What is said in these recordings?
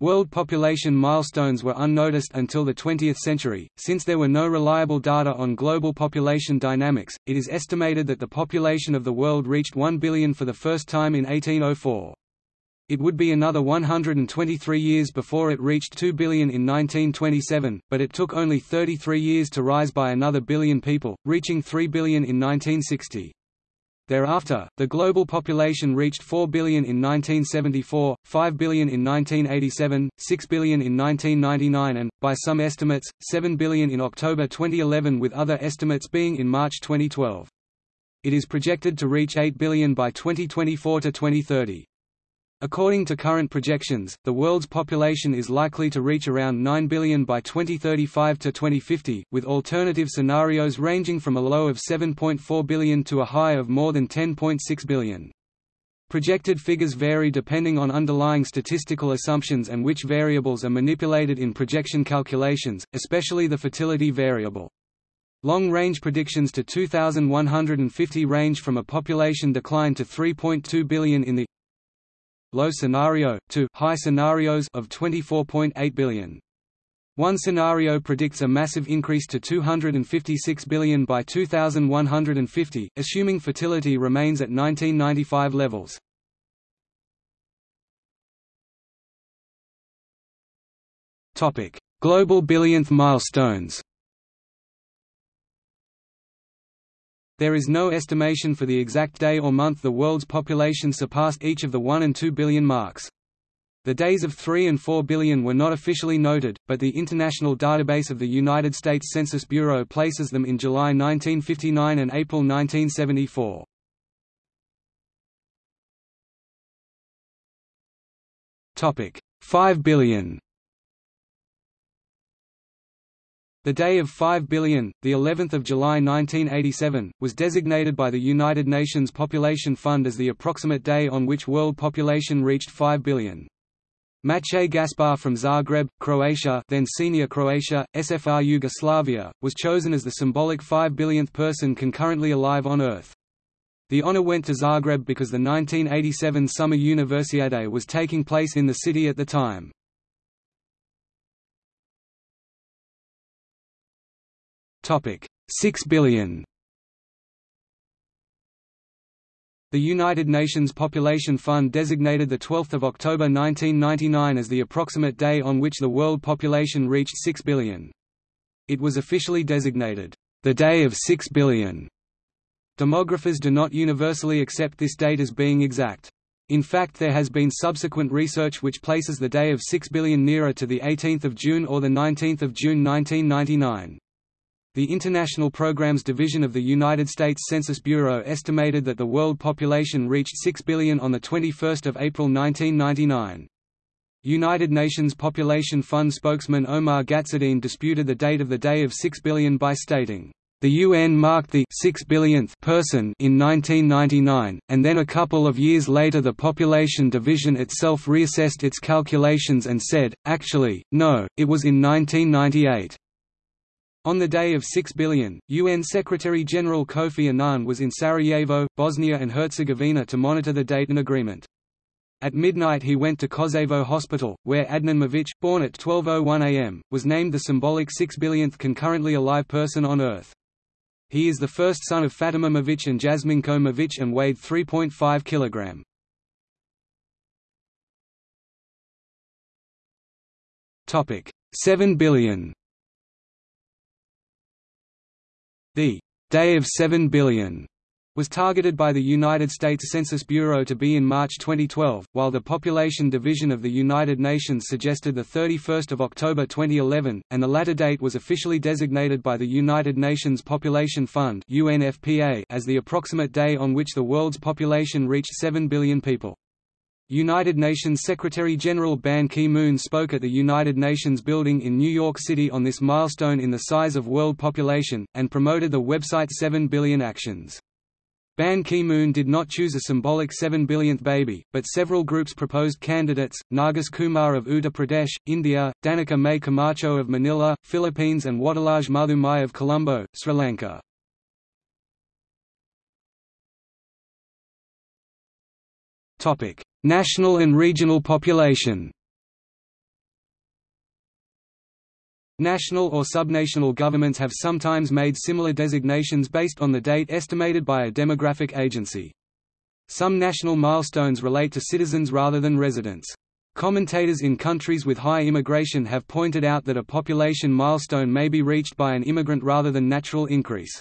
World population milestones were unnoticed until the 20th century, since there were no reliable data on global population dynamics. It is estimated that the population of the world reached 1 billion for the first time in 1804. It would be another 123 years before it reached 2 billion in 1927, but it took only 33 years to rise by another billion people, reaching 3 billion in 1960. Thereafter, the global population reached 4 billion in 1974, 5 billion in 1987, 6 billion in 1999 and, by some estimates, 7 billion in October 2011 with other estimates being in March 2012. It is projected to reach 8 billion by 2024 to 2030. According to current projections, the world's population is likely to reach around 9 billion by 2035 to 2050, with alternative scenarios ranging from a low of 7.4 billion to a high of more than 10.6 billion. Projected figures vary depending on underlying statistical assumptions and which variables are manipulated in projection calculations, especially the fertility variable. Long-range predictions to 2150 range from a population decline to 3.2 billion in the low scenario, to high scenarios of 24.8 billion. One scenario predicts a massive increase to 256 billion by 2150, assuming fertility remains at 1995 levels. Global billionth milestones There is no estimation for the exact day or month the world's population surpassed each of the 1 and 2 billion marks. The days of 3 and 4 billion were not officially noted, but the International Database of the United States Census Bureau places them in July 1959 and April 1974. Topic: 5 billion. The day of 5 billion, the 11th of July 1987, was designated by the United Nations Population Fund as the approximate day on which world population reached 5 billion. Matej Gašpar from Zagreb, Croatia then senior Croatia, SFR Yugoslavia, was chosen as the symbolic 5 billionth person concurrently alive on Earth. The honor went to Zagreb because the 1987 Summer Universiade was taking place in the city at the time. Topic: 6 billion. The United Nations Population Fund designated the 12th of October 1999 as the approximate day on which the world population reached 6 billion. It was officially designated, the Day of 6 billion. Demographers do not universally accept this date as being exact. In fact there has been subsequent research which places the day of 6 billion nearer to the 18th of June or the 19th of June 1999. The International Programs Division of the United States Census Bureau estimated that the world population reached 6 billion on 21 April 1999. United Nations Population Fund spokesman Omar Gharzeddine disputed the date of the day of 6 billion by stating, "...the UN marked the 6 billionth person in 1999, and then a couple of years later the Population Division itself reassessed its calculations and said, actually, no, it was in 1998." On the day of 6 billion, UN Secretary-General Kofi Annan was in Sarajevo, Bosnia and Herzegovina to monitor the Dayton Agreement. At midnight he went to Koševo Hospital, where Adnan Mević, born at 12.01 am, was named the symbolic 6 billionth concurrently alive person on Earth. He is the first son of Fatima Mević and Jasminko Mević and weighed 3.5 kg. Topic: 7 billion. The «Day of 7 Billion was targeted by the United States Census Bureau to be in March 2012, while the Population Division of the United Nations suggested 31 October 2011, and the latter date was officially designated by the United Nations Population Fund as the approximate day on which the world's population reached 7 billion people. United Nations Secretary-General Ban Ki-moon spoke at the United Nations building in New York City on this milestone in the size of world population, and promoted the website 7 Billion Actions. Ban Ki-moon did not choose a symbolic 7 billionth baby, but several groups proposed candidates, Nargis Kumar of Uttar Pradesh, India, Danica May Camacho of Manila, Philippines and Wadalaj Madhumai of Colombo, Sri Lanka. National and regional population National or subnational governments have sometimes made similar designations based on the date estimated by a demographic agency. Some national milestones relate to citizens rather than residents. Commentators in countries with high immigration have pointed out that a population milestone may be reached by an immigrant rather than natural increase.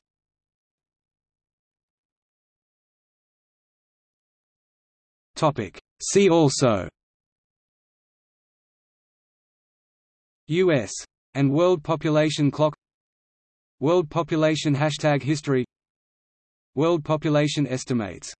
See also. U.S. and World Population Clock. World Population Hashtag History. World Population Estimates